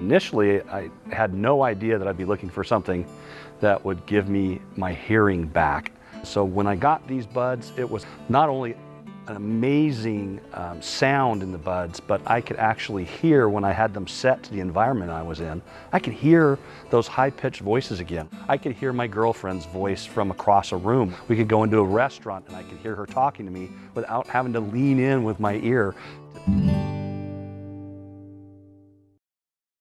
Initially, I had no idea that I'd be looking for something that would give me my hearing back. So when I got these buds, it was not only an amazing um, sound in the buds, but I could actually hear when I had them set to the environment I was in. I could hear those high-pitched voices again. I could hear my girlfriend's voice from across a room. We could go into a restaurant and I could hear her talking to me without having to lean in with my ear.